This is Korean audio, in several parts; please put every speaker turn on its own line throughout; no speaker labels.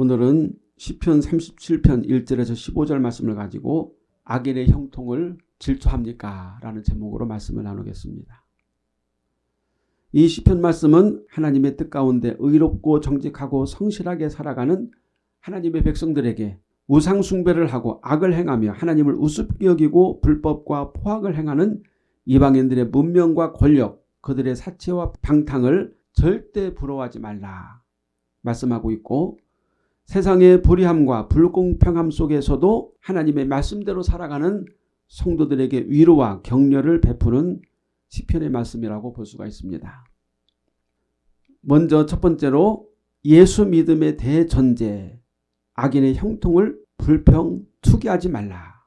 오늘은 시편 37편 1절에서 15절 말씀을 가지고 악인의 형통을 질투합니까? 라는 제목으로 말씀을 나누겠습니다. 이 시편 말씀은 하나님의 뜻 가운데 의롭고 정직하고 성실하게 살아가는 하나님의 백성들에게 우상 숭배를 하고 악을 행하며 하나님을 우습게 여기고 불법과 포악을 행하는 이방인들의 문명과 권력, 그들의 사체와 방탕을 절대 부러워하지 말라 말씀하고 있고 세상의 불의함과 불공평함 속에서도 하나님의 말씀대로 살아가는 성도들에게 위로와 격려를 베푸는 시편의 말씀이라고 볼 수가 있습니다. 먼저 첫 번째로 예수 믿음의 대전제 악인의 형통을 불평 투기하지 말라.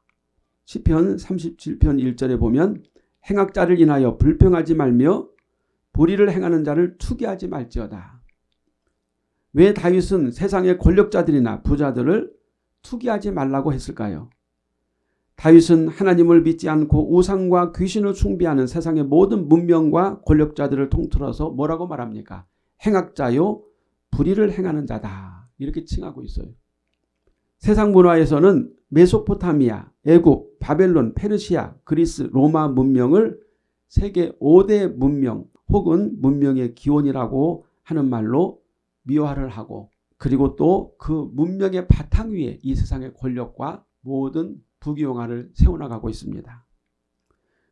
시편 37편 1절에 보면 행악자를 인하여 불평하지 말며 불의를 행하는 자를 투기하지 말지어다. 왜 다윗은 세상의 권력자들이나 부자들을 투기하지 말라고 했을까요? 다윗은 하나님을 믿지 않고 우상과 귀신을 숭배하는 세상의 모든 문명과 권력자들을 통틀어서 뭐라고 말합니까? 행악자요 불의를 행하는 자다. 이렇게 칭하고 있어요. 세상 문화에서는 메소포타미아, 애굽, 바벨론, 페르시아, 그리스, 로마 문명을 세계 5대 문명 혹은 문명의 기원이라고 하는 말로 미화를 하고 그리고 또 그 문명의 바탕 위에 이 세상의 권력과 모든 부귀영화를 세워나가고 있습니다.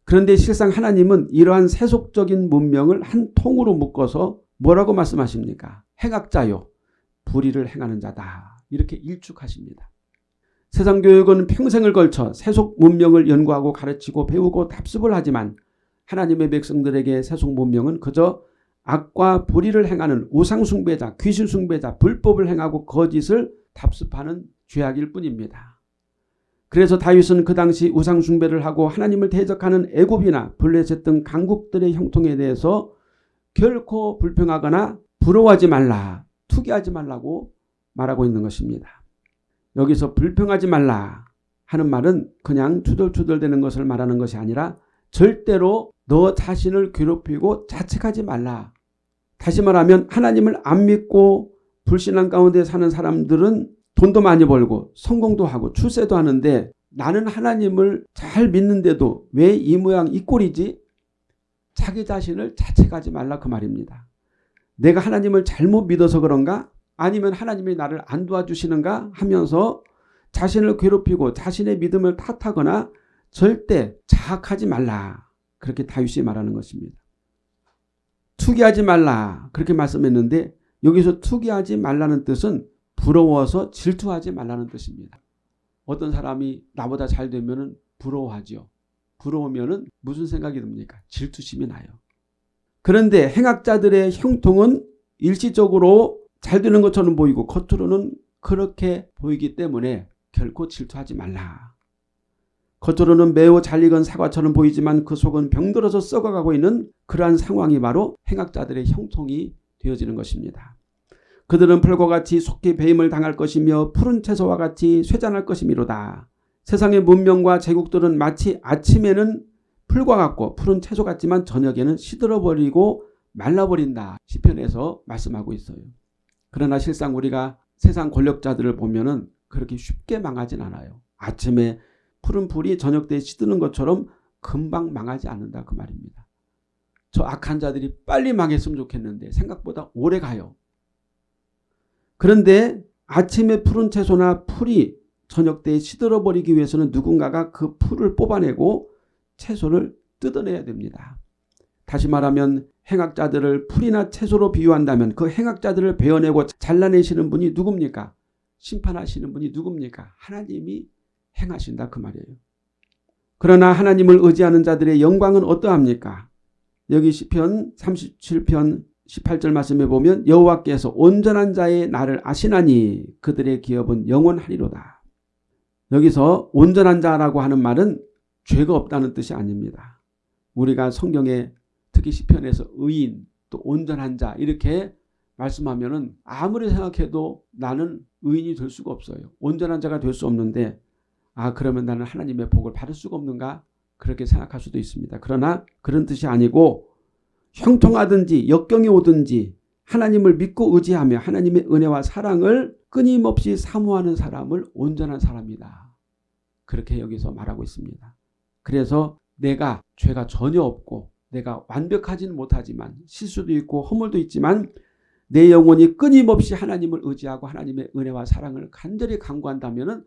그런데 실상 하나님은 이러한 세속적인 문명을 한 통으로 묶어서 뭐라고 말씀하십니까? 행악자요. 불의를 행하는 자다. 이렇게 일축하십니다. 세상 교육은 평생을 걸쳐 세속 문명을 연구하고 가르치고 배우고 답습을 하지만 하나님의 백성들에게 세속 문명은 그저 악과 불의를 행하는 우상숭배자, 귀신숭배자, 불법을 행하고 거짓을 답습하는 죄악일 뿐입니다. 그래서 다윗은 그 당시 우상숭배를 하고 하나님을 대적하는 애굽이나 블레셋 등 강국들의 형통에 대해서 결코 불평하거나 부러워하지 말라, 투기하지 말라고 말하고 있는 것입니다. 여기서 불평하지 말라 하는 말은 그냥 투덜투덜대는 것을 말하는 것이 아니라 절대로 너 자신을 괴롭히고 자책하지 말라. 다시 말하면 하나님을 안 믿고 불신앙 가운데 사는 사람들은 돈도 많이 벌고 성공도 하고 출세도 하는데 나는 하나님을 잘 믿는데도 왜 이 모양 이 꼴이지? 자기 자신을 자책하지 말라 그 말입니다. 내가 하나님을 잘못 믿어서 그런가? 아니면 하나님이 나를 안 도와주시는가 하면서 자신을 괴롭히고 자신의 믿음을 탓하거나 절대 자학하지 말라. 그렇게 다윗이 말하는 것입니다. 투기하지 말라 그렇게 말씀했는데 여기서 투기하지 말라는 뜻은 부러워서 질투하지 말라는 뜻입니다. 어떤 사람이 나보다 잘 되면 부러워하죠. 부러우면 무슨 생각이 듭니까? 질투심이 나요. 그런데 행악자들의 형통은 일시적으로 잘 되는 것처럼 보이고 겉으로는 그렇게 보이기 때문에 결코 질투하지 말라. 겉으로는 매우 잘 익은 사과처럼 보이지만 그 속은 병들어서 썩어가고 있는 그러한 상황이 바로 행악자들의 형통이 되어지는 것입니다. 그들은 풀과 같이 속히 배임을 당할 것이며 푸른 채소와 같이 쇠잔할 것이미로다. 세상의 문명과 제국들은 마치 아침에는 풀과 같고 푸른 채소 같지만 저녁에는 시들어버리고 말라버린다. 시편에서 말씀하고 있어요. 그러나 실상 우리가 세상 권력자들을 보면 그렇게 쉽게 망하진 않아요. 아침에 푸른 불이 저녁 때 시드는 것처럼 금방 망하지 않는다 그 말입니다. 저 악한 자들이 빨리 망했으면 좋겠는데 생각보다 오래 가요. 그런데 아침에 푸른 채소나 풀이 저녁 때 시들어버리기 위해서는 누군가가 그 풀을 뽑아내고 채소를 뜯어내야 됩니다. 다시 말하면 행악자들을 풀이나 채소로 비유한다면 그 행악자들을 베어내고 잘라내시는 분이 누굽니까? 심판하시는 분이 누굽니까? 하나님이 행하신다 그 말이에요. 그러나 하나님을 의지하는 자들의 영광은 어떠합니까? 여기 시편 37편 18절 말씀에 보면 여호와께서 온전한 자의 나를 아시나니 그들의 기업은 영원하리로다. 여기서 온전한 자라고 하는 말은 죄가 없다는 뜻이 아닙니다. 우리가 성경에 특히 시편에서 의인 또 온전한 자 이렇게 말씀하면 은 아무리 생각해도 나는 의인이 될 수가 없어요. 온전한 자가 될 수 없는데 아 그러면 나는 하나님의 복을 받을 수가 없는가 그렇게 생각할 수도 있습니다. 그러나 그런 뜻이 아니고 형통하든지 역경이 오든지 하나님을 믿고 의지하며 하나님의 은혜와 사랑을 끊임없이 사모하는 사람을 온전한 사람이다. 그렇게 여기서 말하고 있습니다. 그래서 내가 죄가 전혀 없고 내가 완벽하지는 못하지만 실수도 있고 허물도 있지만 내 영혼이 끊임없이 하나님을 의지하고 하나님의 은혜와 사랑을 간절히 강구한다면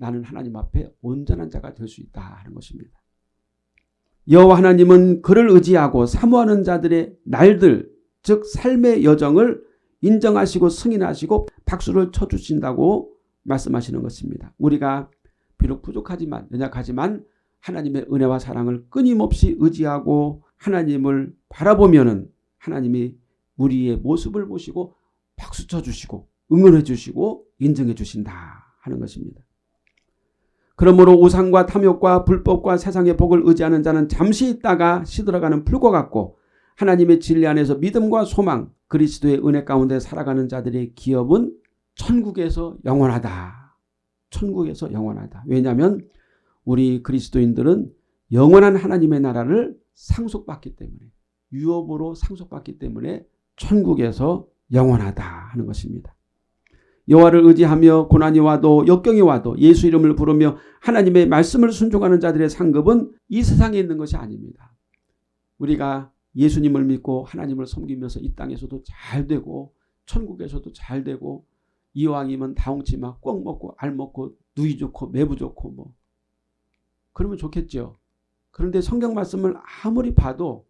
나는 하나님 앞에 온전한 자가 될 수 있다 하는 것입니다. 여호와 하나님은 그를 의지하고 사모하는 자들의 날들 즉 삶의 여정을 인정하시고 승인하시고 박수를 쳐주신다고 말씀하시는 것입니다. 우리가 비록 부족하지만 연약하지만 하나님의 은혜와 사랑을 끊임없이 의지하고 하나님을 바라보면 은 하나님이 우리의 모습을 보시고 박수 쳐주시고 응원해 주시고 인정해 주신다 하는 것입니다. 그러므로 우상과 탐욕과 불법과 세상의 복을 의지하는 자는 잠시 있다가 시들어가는 풀과 같고 하나님의 진리 안에서 믿음과 소망 그리스도의 은혜 가운데 살아가는 자들의 기업은 천국에서 영원하다. 천국에서 영원하다. 왜냐하면 우리 그리스도인들은 영원한 하나님의 나라를 상속받기 때문에 유업으로 상속받기 때문에 천국에서 영원하다 하는 것입니다. 여호와를 의지하며 고난이 와도 역경이 와도 예수 이름을 부르며 하나님의 말씀을 순종하는 자들의 상급은 이 세상에 있는 것이 아닙니다. 우리가 예수님을 믿고 하나님을 섬기면서 이 땅에서도 잘 되고 천국에서도 잘 되고 이왕이면 다홍치마 꼭 먹고 알 먹고 누이 좋고 매부 좋고 뭐 그러면 좋겠죠. 그런데 성경 말씀을 아무리 봐도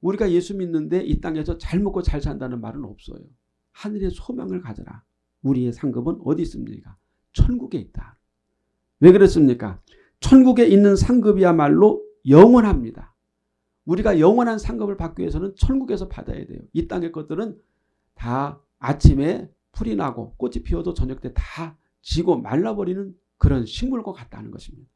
우리가 예수 믿는데 이 땅에서 잘 먹고 잘 산다는 말은 없어요. 하늘의 소망을 가져라. 우리의 상급은 어디 있습니까? 천국에 있다. 왜 그렇습니까? 천국에 있는 상급이야말로 영원합니다. 우리가 영원한 상급을 받기 위해서는 천국에서 받아야 돼요. 이 땅의 것들은 다 아침에 풀이 나고 꽃이 피어도 저녁 때 다 지고 말라버리는 그런 식물과 같다는 것입니다.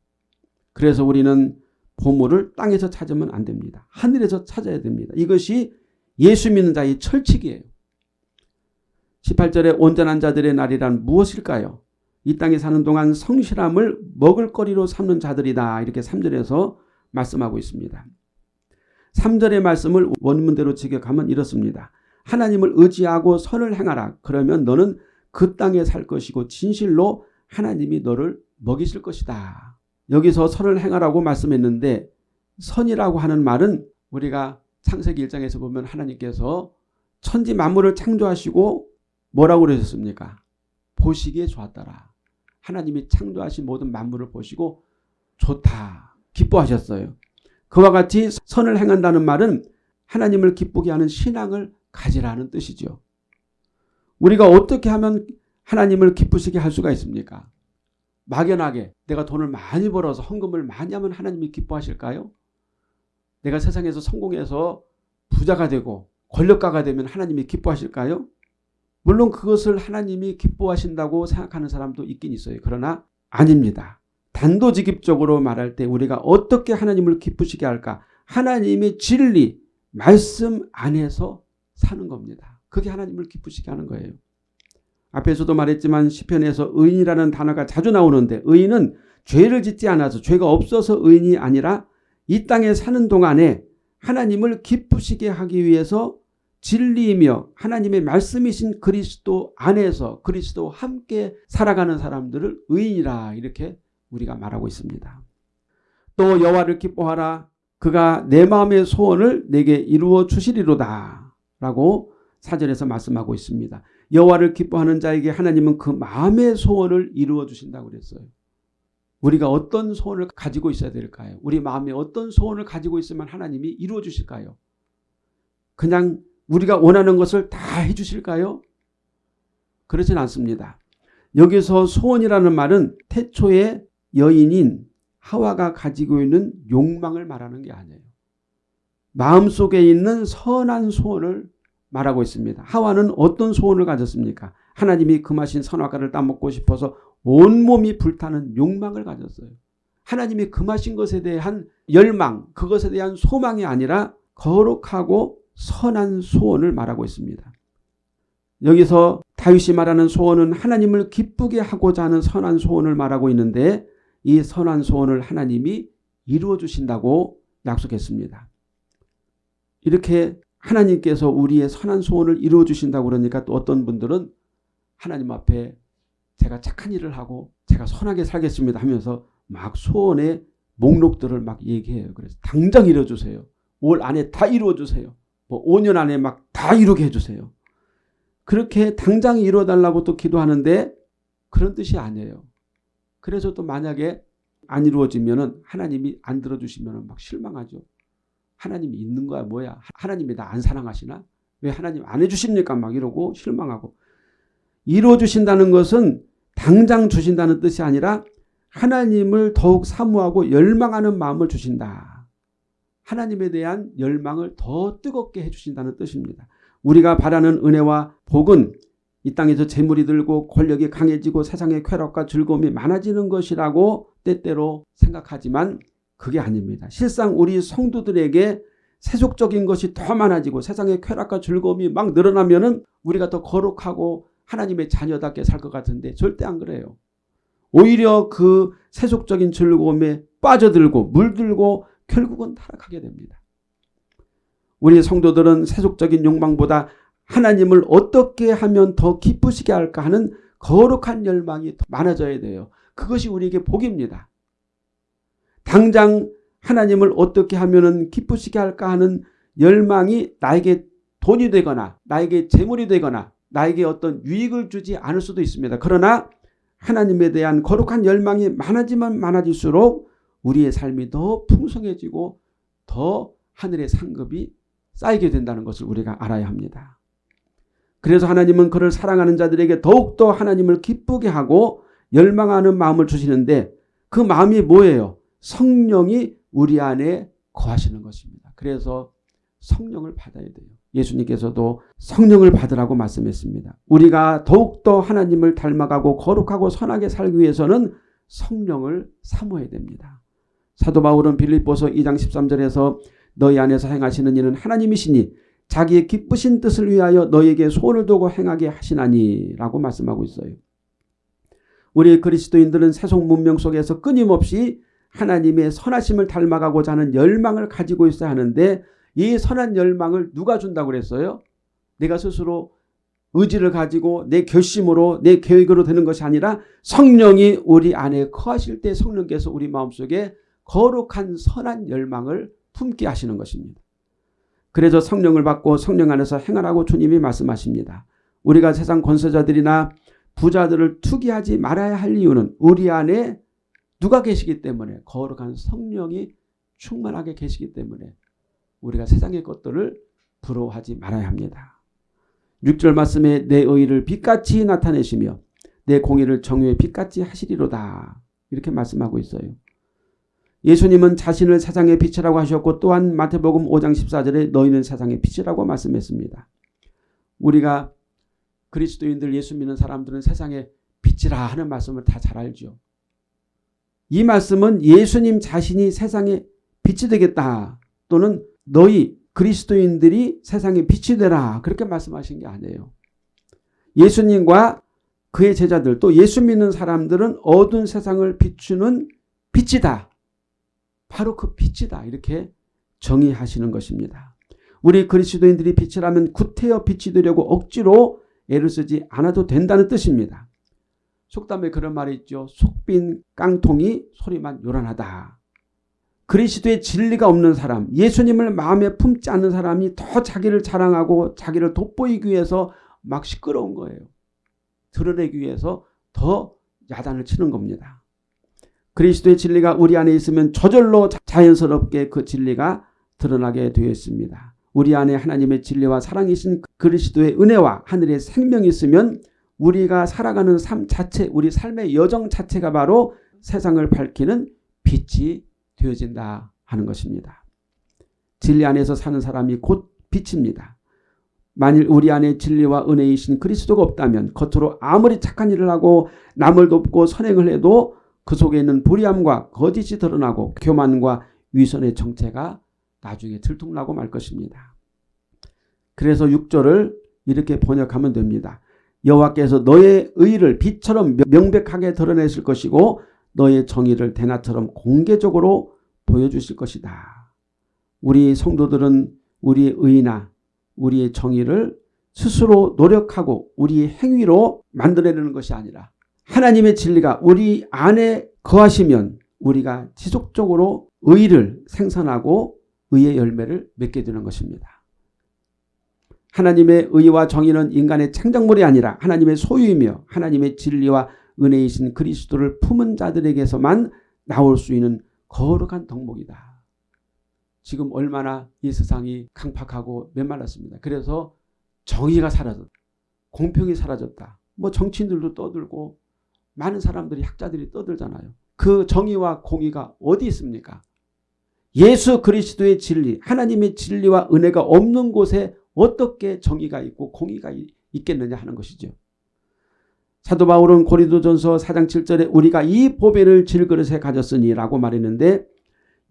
그래서 우리는 보물을 땅에서 찾으면 안 됩니다. 하늘에서 찾아야 됩니다. 이것이 예수 믿는 자의 철칙이에요. 18절에 온전한 자들의 날이란 무엇일까요? 이 땅에 사는 동안 성실함을 먹을거리로 삼는 자들이다. 이렇게 3절에서 말씀하고 있습니다. 3절의 말씀을 원문대로 직역하면 이렇습니다. 하나님을 의지하고 선을 행하라. 그러면 너는 그 땅에 살 것이고 진실로 하나님이 너를 먹이실 것이다. 여기서 선을 행하라고 말씀했는데 선이라고 하는 말은 우리가 창세기 1장에서 보면 하나님께서 천지 만물을 창조하시고 뭐라고 그러셨습니까? 보시기에 좋았더라. 하나님이 창조하신 모든 만물을 보시고 좋다. 기뻐하셨어요. 그와 같이 선을 행한다는 말은 하나님을 기쁘게 하는 신앙을 가지라는 뜻이죠. 우리가 어떻게 하면 하나님을 기쁘시게 할 수가 있습니까? 막연하게 내가 돈을 많이 벌어서 헌금을 많이 하면 하나님이 기뻐하실까요? 내가 세상에서 성공해서 부자가 되고 권력가가 되면 하나님이 기뻐하실까요? 물론 그것을 하나님이 기뻐하신다고 생각하는 사람도 있긴 있어요. 그러나 아닙니다. 단도직입적으로 말할 때 우리가 어떻게 하나님을 기쁘시게 할까? 하나님의 진리, 말씀 안에서 사는 겁니다. 그게 하나님을 기쁘시게 하는 거예요. 앞에서도 말했지만 시편에서 의인이라는 단어가 자주 나오는데 의인은 죄를 짓지 않아서 죄가 없어서 의인이 아니라 이 땅에 사는 동안에 하나님을 기쁘시게 하기 위해서 진리이며 하나님의 말씀이신 그리스도 안에서 그리스도 함께 살아가는 사람들을 의인이라 이렇게 우리가 말하고 있습니다. 또 여호와를 기뻐하라 그가 내 마음의 소원을 내게 이루어 주시리로다 라고 사절에서 말씀하고 있습니다. 여호와를 기뻐하는 자에게 하나님은 그 마음의 소원을 이루어 주신다고 그랬어요. 우리가 어떤 소원을 가지고 있어야 될까요? 우리 마음에 어떤 소원을 가지고 있으면 하나님이 이루어 주실까요? 그냥 우리가 원하는 것을 다 해주실까요? 그렇진 않습니다. 여기서 소원이라는 말은 태초의 여인인 하와가 가지고 있는 욕망을 말하는 게 아니에요. 마음속에 있는 선한 소원을 말하고 있습니다. 하와는 어떤 소원을 가졌습니까? 하나님이 금하신 선악과를 따먹고 싶어서 온몸이 불타는 욕망을 가졌어요. 하나님이 금하신 것에 대한 열망, 그것에 대한 소망이 아니라 거룩하고 선한 소원을 말하고 있습니다. 여기서 다윗이 말하는 소원은 하나님을 기쁘게 하고자 하는 선한 소원을 말하고 있는데 이 선한 소원을 하나님이 이루어 주신다고 약속했습니다. 이렇게 하나님께서 우리의 선한 소원을 이루어 주신다고 그러니까 또 어떤 분들은 하나님 앞에 제가 착한 일을 하고 제가 선하게 살겠습니다 하면서 막 소원의 목록들을 막 얘기해요. 그래서 당장 이뤄주세요. 올 안에 다 이루어주세요. 뭐 5년 안에 막 다 이루게 해주세요. 그렇게 당장 이루어달라고 또 기도하는데 그런 뜻이 아니에요. 그래서 또 만약에 안 이루어지면은 하나님이 안 들어주시면은 막 실망하죠. 하나님이 있는 거야 뭐야? 하나님이 나 안 사랑하시나? 왜 하나님 안 해주십니까? 막 이러고 실망하고 이루어주신다는 것은 당장 주신다는 뜻이 아니라 하나님을 더욱 사모하고 열망하는 마음을 주신다. 하나님에 대한 열망을 더 뜨겁게 해주신다는 뜻입니다. 우리가 바라는 은혜와 복은 이 땅에서 재물이 들고 권력이 강해지고 세상의 쾌락과 즐거움이 많아지는 것이라고 때때로 생각하지만 그게 아닙니다. 실상 우리 성도들에게 세속적인 것이 더 많아지고 세상의 쾌락과 즐거움이 막 늘어나면 우리가 더 거룩하고 하나님의 자녀답게 살 것 같은데 절대 안 그래요. 오히려 그 세속적인 즐거움에 빠져들고 물들고 결국은 타락하게 됩니다. 우리 성도들은 세속적인 욕망보다 하나님을 어떻게 하면 더 기쁘시게 할까 하는 거룩한 열망이 더 많아져야 돼요. 그것이 우리에게 복입니다. 당장 하나님을 어떻게 하면 기쁘시게 할까 하는 열망이 나에게 돈이 되거나 나에게 재물이 되거나 나에게 어떤 유익을 주지 않을 수도 있습니다. 그러나 하나님에 대한 거룩한 열망이 많아지면 많아질수록 우리의 삶이 더 풍성해지고 더 하늘의 상급이 쌓이게 된다는 것을 우리가 알아야 합니다. 그래서 하나님은 그를 사랑하는 자들에게 더욱더 하나님을 기쁘게 하고 열망하는 마음을 주시는데 그 마음이 뭐예요? 성령이 우리 안에 거하시는 것입니다. 그래서 성령을 받아야 돼요. 예수님께서도 성령을 받으라고 말씀했습니다. 우리가 더욱더 하나님을 닮아가고 거룩하고 선하게 살기 위해서는 성령을 사모해야 됩니다. 사도 바울은 빌립보서 2장 13절에서 너희 안에서 행하시는 이는 하나님이시니 자기의 기쁘신 뜻을 위하여 너에게 소원을 두고 행하게 하시나니 라고 말씀하고 있어요. 우리 그리스도인들은 세속 문명 속에서 끊임없이 하나님의 선하심을 닮아가고자 하는 열망을 가지고 있어야 하는데 이 선한 열망을 누가 준다고 그랬어요? 내가 스스로 의지를 가지고 내 결심으로 내 계획으로 되는 것이 아니라 성령이 우리 안에 거하실 때 성령께서 우리 마음속에 거룩한 선한 열망을 품게 하시는 것입니다. 그래서 성령을 받고 성령 안에서 행하라고 주님이 말씀하십니다. 우리가 세상 권세자들이나 부자들을 투기하지 말아야 할 이유는 우리 안에 누가 계시기 때문에 거룩한 성령이 충만하게 계시기 때문에 우리가 세상의 것들을 부러워하지 말아야 합니다. 6절 말씀에 내 의를 빛같이 나타내시며 내 공의를 정의의 빛같이 하시리로다. 이렇게 말씀하고 있어요. 예수님은 자신을 세상의 빛이라고 하셨고 또한 마태복음 5장 14절에 너희는 세상의 빛이라고 말씀했습니다. 우리가 그리스도인들 예수 믿는 사람들은 세상의 빛이라 하는 말씀을 다 잘 알죠. 이 말씀은 예수님 자신이 세상의 빛이 되겠다 또는 너희 그리스도인들이 세상의 빛이 되라 그렇게 말씀하신 게 아니에요. 예수님과 그의 제자들 또 예수 믿는 사람들은 어두운 세상을 비추는 빛이다. 바로 그 빛이다. 이렇게 정의하시는 것입니다. 우리 그리스도인들이 빛이라면 구태여 빛이 되려고 억지로 애를 쓰지 않아도 된다는 뜻입니다. 속담에 그런 말이 있죠. 속빈 깡통이 소리만 요란하다. 그리스도의 진리가 없는 사람, 예수님을 마음에 품지 않는 사람이 더 자기를 자랑하고 자기를 돋보이기 위해서 막 시끄러운 거예요. 드러내기 위해서 더 야단을 치는 겁니다. 그리스도의 진리가 우리 안에 있으면 저절로 자연스럽게 그 진리가 드러나게 되어 있습니다. 우리 안에 하나님의 진리와 사랑이신 그리스도의 은혜와 하늘의 생명이 있으면 우리가 살아가는 삶 자체, 우리 삶의 여정 자체가 바로 세상을 밝히는 빛이 되어진다 하는 것입니다. 진리 안에서 사는 사람이 곧 빛입니다. 만일 우리 안에 진리와 은혜이신 그리스도가 없다면 겉으로 아무리 착한 일을 하고 남을 돕고 선행을 해도 그 속에 있는 불의함과 거짓이 드러나고 교만과 위선의 정체가 나중에 들통나고 말 것입니다. 그래서 6절을 이렇게 번역하면 됩니다. 여호와께서 너의 의를 빛처럼 명백하게 드러내실 것이고 너의 정의를 대낮처럼 공개적으로 보여주실 것이다. 우리 성도들은 우리의 의나 우리의 정의를 스스로 노력하고 우리의 행위로 만들어내는 것이 아니라 하나님의 진리가 우리 안에 거하시면 우리가 지속적으로 의를 생산하고 의의 열매를 맺게 되는 것입니다. 하나님의 의와 정의는 인간의 창작물이 아니라 하나님의 소유이며 하나님의 진리와 은혜이신 그리스도를 품은 자들에게서만 나올 수 있는 거룩한 덕목이다. 지금 얼마나 이 세상이 강팍하고 메말랐습니다. 그래서 정의가 사라졌다. 공평이 사라졌다. 뭐 정치인들도 떠들고 많은 사람들이 학자들이 떠들잖아요. 그 정의와 공의가 어디 있습니까? 예수 그리스도의 진리, 하나님의 진리와 은혜가 없는 곳에 어떻게 정의가 있고 공의가 있겠느냐 하는 것이죠. 사도 바울은 고린도전서 4장 7절에 우리가 이 보배를 질그릇에 가졌으니 라고 말했는데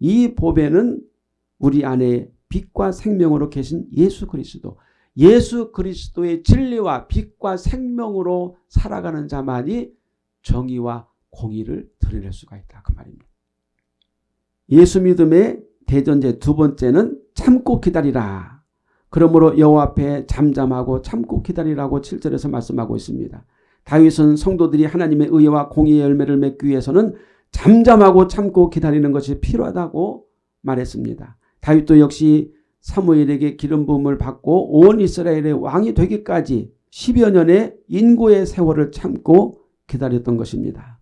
이 보배는 우리 안에 빛과 생명으로 계신 예수 그리스도 예수 그리스도의 진리와 빛과 생명으로 살아가는 자만이 정의와 공의를 드러낼 수가 있다. 그 말입니다. 예수 믿음의 대전제 두 번째는 참고 기다리라. 그러므로 여호와 앞에 잠잠하고 참고 기다리라고 7절에서 말씀하고 있습니다. 다윗은 성도들이 하나님의 의와 공의의 열매를 맺기 위해서는 잠잠하고 참고 기다리는 것이 필요하다고 말했습니다. 다윗도 역시 사무엘에게 기름 부음을 받고 온 이스라엘의 왕이 되기까지 10여 년의 인고의 세월을 참고 기다렸던 것입니다.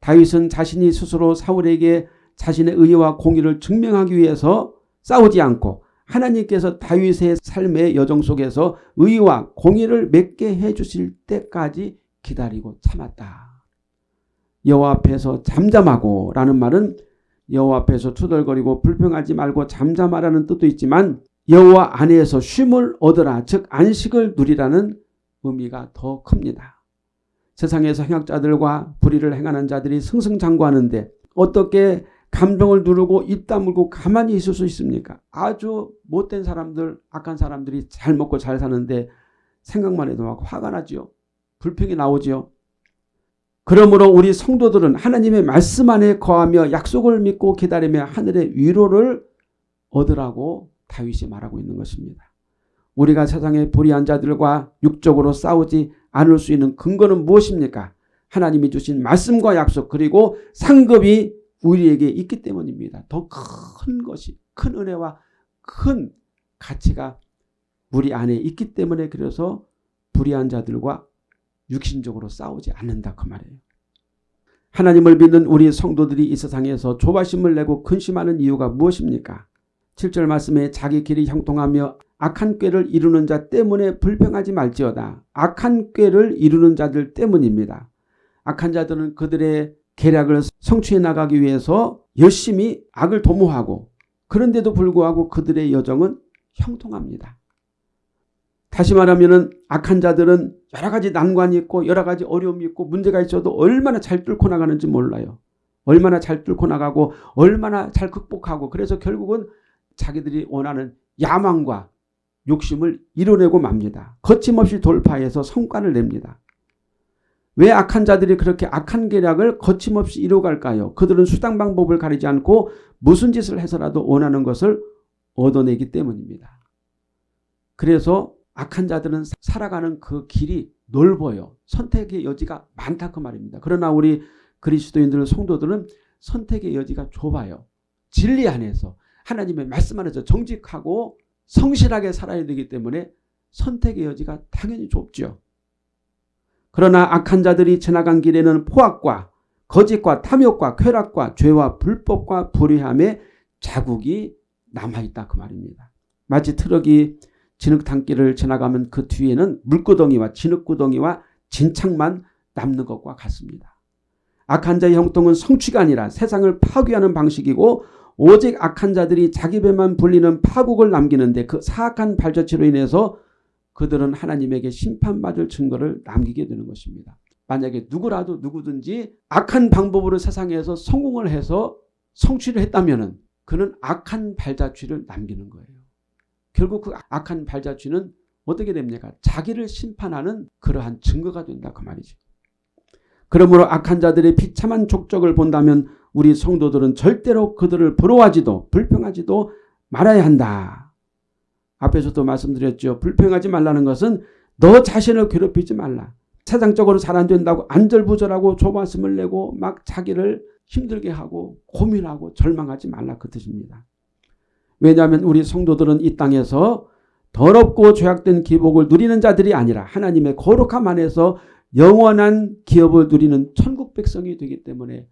다윗은 자신이 스스로 사울에게 자신의 의와 공의를 증명하기 위해서 싸우지 않고 하나님께서 다윗의 삶의 여정 속에서 의와 공의를 맺게 해주실 때까지 기다리고 참았다. 여호와 앞에서 잠잠하고 라는 말은 여호와 앞에서 투덜거리고 불평하지 말고 잠잠하라는 뜻도 있지만 여호와 안에서 쉼을 얻으라 즉 안식을 누리라는 의미가 더 큽니다. 세상에서 행악자들과 불의를 행하는 자들이 승승장구하는데 어떻게 감정을 누르고 입 다물고 가만히 있을 수 있습니까? 아주 못된 사람들, 악한 사람들이 잘 먹고 잘 사는데 생각만 해도 막 화가 나지요. 불평이 나오지요. 그러므로 우리 성도들은 하나님의 말씀 안에 거하며 약속을 믿고 기다리며 하늘의 위로를 얻으라고 다윗이 말하고 있는 것입니다. 우리가 세상의 불의한 자들과 육적으로 싸우지 않을 수 있는 근거는 무엇입니까? 하나님이 주신 말씀과 약속 그리고 상급이 우리에게 있기 때문입니다. 더 큰 것이 큰 은혜와 큰 가치가 우리 안에 있기 때문에 그래서 불의한 자들과 육신적으로 싸우지 않는다 그 말이에요. 하나님을 믿는 우리 성도들이 이 세상에서 조바심을 내고 근심하는 이유가 무엇입니까? 7절 말씀에 자기 길이 형통하며 악한 꾀를 이루는 자 때문에 불평하지 말지어다. 악한 꾀를 이루는 자들 때문입니다. 악한 자들은 그들의 계략을 성취해 나가기 위해서 열심히 악을 도모하고 그런데도 불구하고 그들의 여정은 형통합니다. 다시 말하면 악한 자들은 여러 가지 난관이 있고 여러 가지 어려움이 있고 문제가 있어도 얼마나 잘 뚫고 나가는지 몰라요. 얼마나 잘 뚫고 나가고 얼마나 잘 극복하고 그래서 결국은 자기들이 원하는 야망과 욕심을 이뤄내고 맙니다. 거침없이 돌파해서 성과를 냅니다. 왜 악한 자들이 그렇게 악한 계략을 거침없이 이뤄갈까요? 그들은 수당 방법을 가리지 않고 무슨 짓을 해서라도 원하는 것을 얻어내기 때문입니다. 그래서 악한 자들은 살아가는 그 길이 넓어요. 선택의 여지가 많다 그 말입니다. 그러나 우리 그리스도인들 성도들은 선택의 여지가 좁아요. 진리 안에서 하나님의 말씀 안에서 정직하고 성실하게 살아야 되기 때문에 선택의 여지가 당연히 좁죠. 그러나 악한 자들이 지나간 길에는 포악과 거짓과 탐욕과 쾌락과 죄와 불법과 불의함의 자국이 남아있다 그 말입니다. 마치 트럭이 진흙탕길을 지나가면 그 뒤에는 물구덩이와 진흙구덩이와 진창만 남는 것과 같습니다. 악한 자의 형통은 성취가 아니라 세상을 파괴하는 방식이고 오직 악한 자들이 자기 배만 불리는 파국을 남기는데 그 사악한 발자취로 인해서 그들은 하나님에게 심판받을 증거를 남기게 되는 것입니다. 만약에 누구라도 누구든지 악한 방법으로 세상에서 성공을 해서 성취를 했다면 그는 악한 발자취를 남기는 거예요. 결국 그 악한 발자취는 어떻게 됩니까? 자기를 심판하는 그러한 증거가 된다 그 말이죠. 그러므로 악한 자들의 비참한 족적을 본다면 우리 성도들은 절대로 그들을 부러워하지도 불평하지도 말아야 한다. 앞에서도 말씀드렸죠. 불평하지 말라는 것은 너 자신을 괴롭히지 말라. 세상적으로 잘 안 된다고 안절부절하고 조바심을 내고 막 자기를 힘들게 하고 고민하고 절망하지 말라 그 뜻입니다. 왜냐하면 우리 성도들은 이 땅에서 더럽고 죄악된 기복을 누리는 자들이 아니라 하나님의 거룩함 안에서 영원한 기업을 누리는 천국 백성이 되기 때문에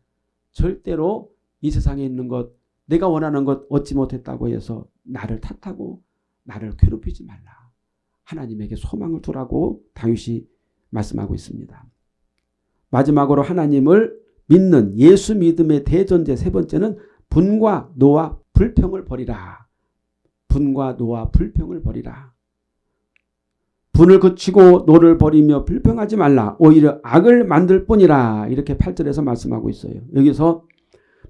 절대로 이 세상에 있는 것 내가 원하는 것 얻지 못했다고 해서 나를 탓하고 나를 괴롭히지 말라. 하나님에게 소망을 두라고 다윗이 말씀하고 있습니다. 마지막으로 하나님을 믿는 예수 믿음의 대전제 세 번째는 분과 노와 불평을 버리라. 분과 노와 불평을 버리라. 분을 그치고 노를 버리며 불평하지 말라. 오히려 악을 만들 뿐이라. 이렇게 8절에서 말씀하고 있어요. 여기서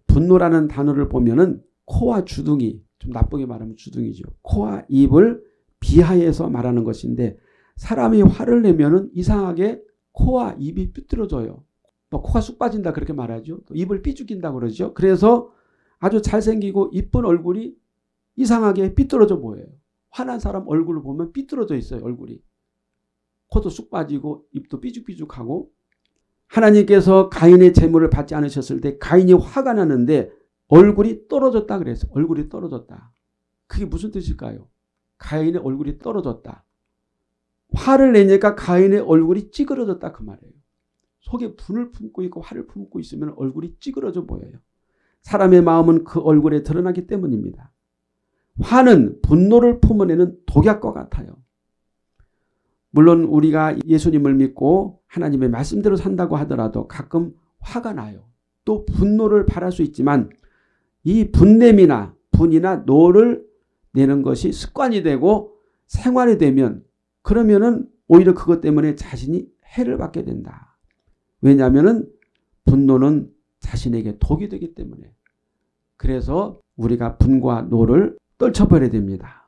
분노라는 단어를 보면은 코와 주둥이, 좀 나쁘게 말하면 주둥이죠. 코와 입을 비하해서 말하는 것인데 사람이 화를 내면은 이상하게 코와 입이 삐뚤어져요. 뭐 코가 쑥 빠진다 그렇게 말하죠. 입을 삐죽인다 그러죠. 그래서 아주 잘생기고 이쁜 얼굴이 이상하게 삐뚤어져 보여요. 화난 사람 얼굴을 보면 삐뚤어져 있어요. 얼굴이. 코도 쑥 빠지고 입도 삐죽삐죽하고 하나님께서 가인의 재물을 받지 않으셨을 때 가인이 화가 나는데 얼굴이 떨어졌다 그래서 얼굴이 떨어졌다. 그게 무슨 뜻일까요? 가인의 얼굴이 떨어졌다. 화를 내니까 가인의 얼굴이 찌그러졌다 그 말이에요. 속에 분을 품고 있고 화를 품고 있으면 얼굴이 찌그러져 보여요. 사람의 마음은 그 얼굴에 드러나기 때문입니다. 화는 분노를 뿜어내는 독약과 같아요. 물론 우리가 예수님을 믿고 하나님의 말씀대로 산다고 하더라도 가끔 화가 나요. 또 분노를 발할 수 있지만 이 분냄이나 분이나 노를 내는 것이 습관이 되고 생활이 되면 그러면은 오히려 그것 때문에 자신이 해를 받게 된다. 왜냐하면 분노는 자신에게 독이 되기 때문에 그래서 우리가 분과 노를 떨쳐버려야 됩니다.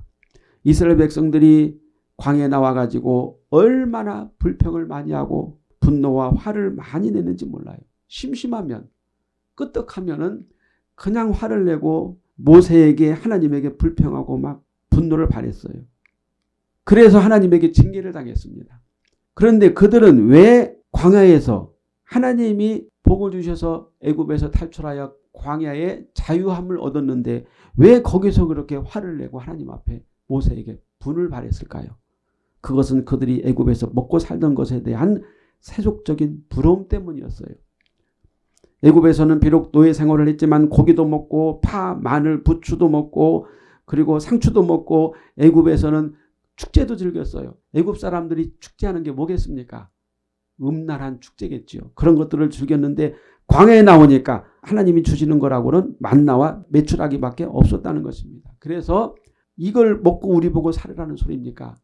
이스라엘 백성들이 광야에 나와가지고 얼마나 불평을 많이 하고 분노와 화를 많이 내는지 몰라요. 심심하면 끄떡하면 은 그냥 화를 내고 모세에게 하나님에게 불평하고 막 분노를 발했어요. 그래서 하나님에게 징계를 당했습니다. 그런데 그들은 왜 광야에서 하나님이 복을 주셔서 애굽에서 탈출하여 광야에 자유함을 얻었는데 왜 거기서 그렇게 화를 내고 하나님 앞에 모세에게 분을 발했을까요? 그것은 그들이 애굽에서 먹고 살던 것에 대한 세속적인 부러움 때문이었어요. 애굽에서는 비록 노예 생활을 했지만 고기도 먹고 파, 마늘, 부추도 먹고 그리고 상추도 먹고 애굽에서는 축제도 즐겼어요. 애굽 사람들이 축제하는 게 뭐겠습니까? 음란한 축제겠죠. 그런 것들을 즐겼는데 광야에 나오니까 하나님이 주시는 거라고는 만나와 매출하기밖에 없었다는 것입니다. 그래서 이걸 먹고 우리 보고 살으라는 소리입니까?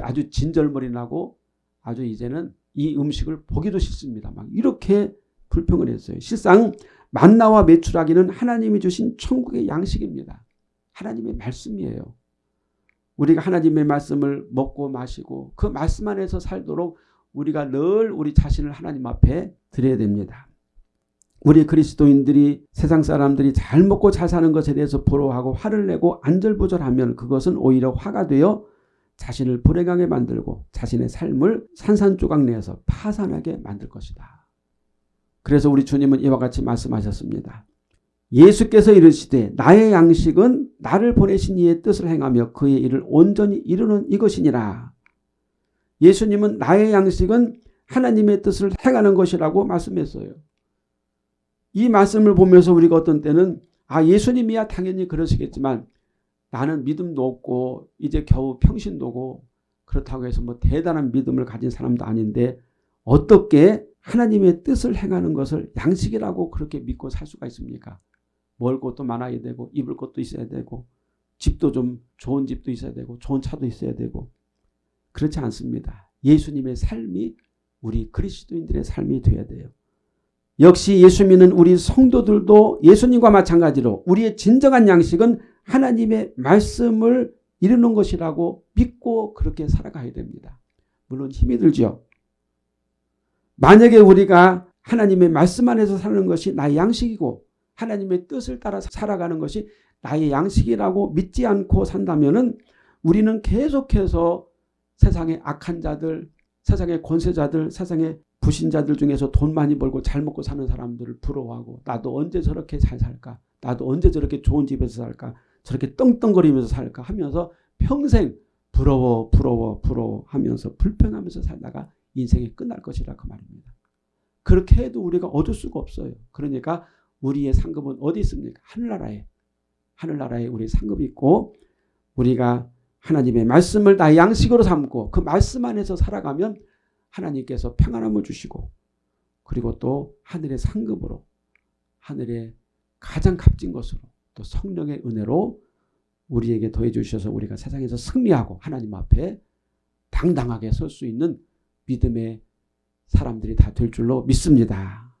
아주 진절머리 나고 아주 이제는 이 음식을 보기도 싫습니다. 막 이렇게 불평을 했어요. 실상 만나와 매출하기는 하나님이 주신 천국의 양식입니다. 하나님의 말씀이에요. 우리가 하나님의 말씀을 먹고 마시고 그 말씀 안에서 살도록 우리가 늘 우리 자신을 하나님 앞에 드려야 됩니다. 우리 그리스도인들이 세상 사람들이 잘 먹고 잘 사는 것에 대해서 부러워하고 화를 내고 안절부절하면 그것은 오히려 화가 되어 자신을 불행하게 만들고 자신의 삶을 산산조각 내서 파산하게 만들 것이다. 그래서 우리 주님은 이와 같이 말씀하셨습니다. 예수께서 이르시되 나의 양식은 나를 보내신 이의 뜻을 행하며 그의 일을 온전히 이루는 이것이니라. 예수님은 나의 양식은 하나님의 뜻을 행하는 것이라고 말씀했어요. 이 말씀을 보면서 우리가 어떤 때는 아 예수님이야 당연히 그러시겠지만 나는 믿음도 없고 이제 겨우 평신도고 그렇다고 해서 뭐 대단한 믿음을 가진 사람도 아닌데 어떻게 하나님의 뜻을 행하는 것을 양식이라고 그렇게 믿고 살 수가 있습니까? 먹을 것도 많아야 되고 입을 것도 있어야 되고 집도 좀 좋은 집도 있어야 되고 좋은 차도 있어야 되고 그렇지 않습니다. 예수님의 삶이 우리 그리스도인들의 삶이 되어야 돼요. 역시 예수 믿는 우리 성도들도 예수님과 마찬가지로 우리의 진정한 양식은 하나님의 말씀을 이루는 것이라고 믿고 그렇게 살아가야 됩니다. 물론 힘이 들죠. 만약에 우리가 하나님의 말씀 안에서 사는 것이 나의 양식이고 하나님의 뜻을 따라 살아가는 것이 나의 양식이라고 믿지 않고 산다면 우리는 계속해서 세상의 악한 자들 세상의 권세자들, 세상의 부신자들 중에서 돈 많이 벌고 잘 먹고 사는 사람들을 부러워하고 나도 언제 저렇게 잘 살까? 나도 언제 저렇게 좋은 집에서 살까? 저렇게 떵떵거리면서 살까? 하면서 평생 부러워 부러워 부러워 하면서 불편하면서 살다가 인생이 끝날 것이라 그 말입니다. 그렇게 해도 우리가 얻을 수가 없어요. 그러니까 우리의 상급은 어디 있습니까? 하늘나라에. 하늘나라에 우리 상급이 있고 우리가 하나님의 말씀을 나의 양식으로 삼고 그 말씀 안에서 살아가면 하나님께서 평안함을 주시고 그리고 또 하늘의 상급으로 하늘의 가장 값진 것으로 또 성령의 은혜로 우리에게 더해 주셔서 우리가 세상에서 승리하고 하나님 앞에 당당하게 설 수 있는 믿음의 사람들이 다 될 줄로 믿습니다.